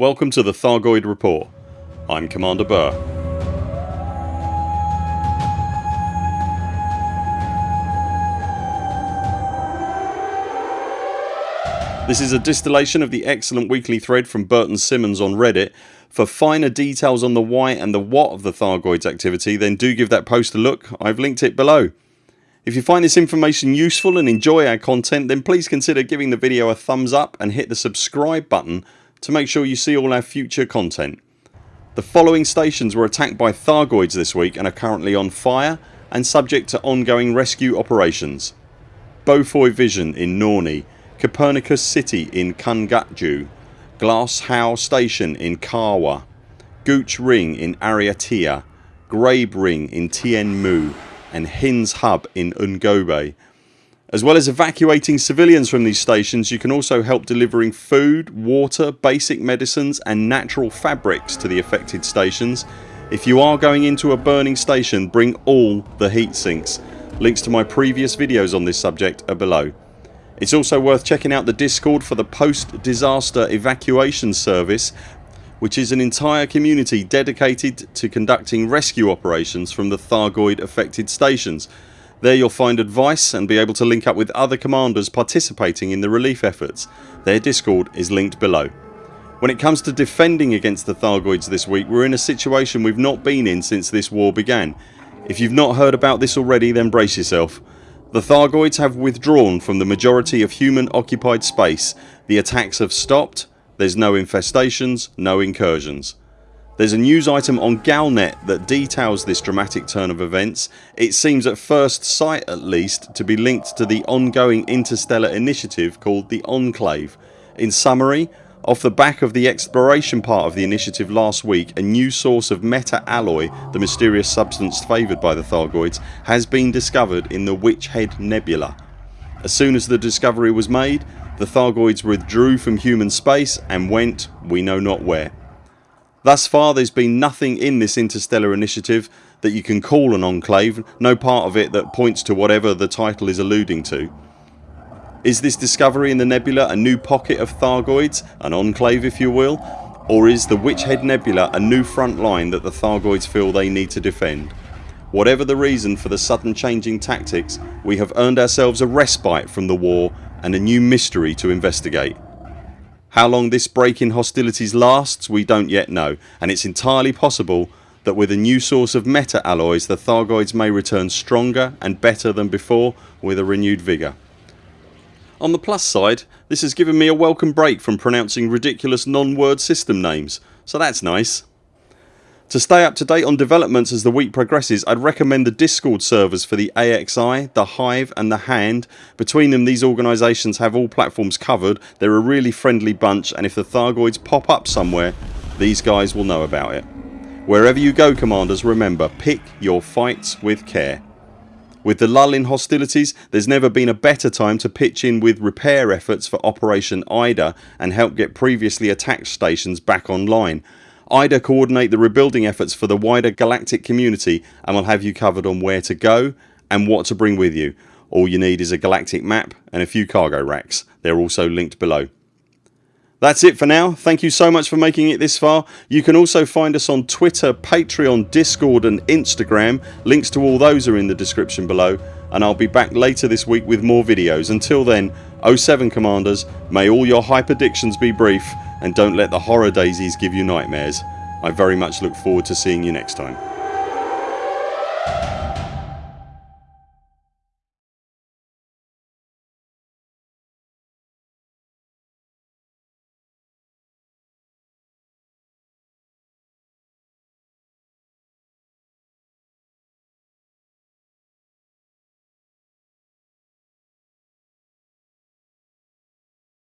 Welcome to the Thargoid Report. I'm Commander Burr. This is a distillation of the excellent weekly thread from Burton Simmons on Reddit. For finer details on the why and the what of the Thargoids activity then do give that post a look, I've linked it below. If you find this information useful and enjoy our content then please consider giving the video a thumbs up and hit the subscribe button to make sure you see all our future content. The following stations were attacked by Thargoids this week and are currently on fire and subject to ongoing rescue operations. Beaufoy Vision in Norni, Copernicus City in Kungatju, Glass How Station in Kawa, Gooch Ring in Ariatia, Grabe Ring in Tien Mu and Hin's Hub in Ungobe as well as evacuating civilians from these stations you can also help delivering food, water, basic medicines and natural fabrics to the affected stations. If you are going into a burning station bring all the heat sinks. Links to my previous videos on this subject are below. It's also worth checking out the discord for the post disaster evacuation service which is an entire community dedicated to conducting rescue operations from the Thargoid affected stations there you'll find advice and be able to link up with other commanders participating in the relief efforts. Their discord is linked below. When it comes to defending against the Thargoids this week we're in a situation we've not been in since this war began. If you've not heard about this already then brace yourself. The Thargoids have withdrawn from the majority of human occupied space. The attacks have stopped, there's no infestations, no incursions. There's a news item on Galnet that details this dramatic turn of events. It seems at first sight at least to be linked to the ongoing interstellar initiative called the Enclave. In summary off the back of the exploration part of the initiative last week a new source of meta-alloy, the mysterious substance favoured by the Thargoids, has been discovered in the Witch Head Nebula. As soon as the discovery was made the Thargoids withdrew from human space and went we know not where. Thus far there's been nothing in this interstellar initiative that you can call an enclave, no part of it that points to whatever the title is alluding to. Is this discovery in the nebula a new pocket of Thargoids, an enclave if you will, or is the Witchhead Nebula a new front line that the Thargoids feel they need to defend? Whatever the reason for the sudden changing tactics we have earned ourselves a respite from the war and a new mystery to investigate. How long this break in hostilities lasts we don't yet know and it's entirely possible that with a new source of meta alloys the Thargoids may return stronger and better than before with a renewed vigour. On the plus side this has given me a welcome break from pronouncing ridiculous non-word system names so that's nice. To stay up to date on developments as the week progresses I'd recommend the discord servers for the AXI, the Hive and the Hand. Between them these organisations have all platforms covered. They're a really friendly bunch and if the Thargoids pop up somewhere these guys will know about it. Wherever you go commanders remember pick your fights with care. With the lull in hostilities there's never been a better time to pitch in with repair efforts for Operation IDA and help get previously attacked stations back online. IDA coordinate the rebuilding efforts for the wider galactic community and will have you covered on where to go and what to bring with you. All you need is a galactic map and a few cargo racks. They're also linked below. That's it for now. Thank you so much for making it this far. You can also find us on Twitter, Patreon, Discord and Instagram. Links to all those are in the description below and I'll be back later this week with more videos. Until then 0 7 CMDRs may all your hyperdictions be brief and don't let the horror daisies give you nightmares. I very much look forward to seeing you next time.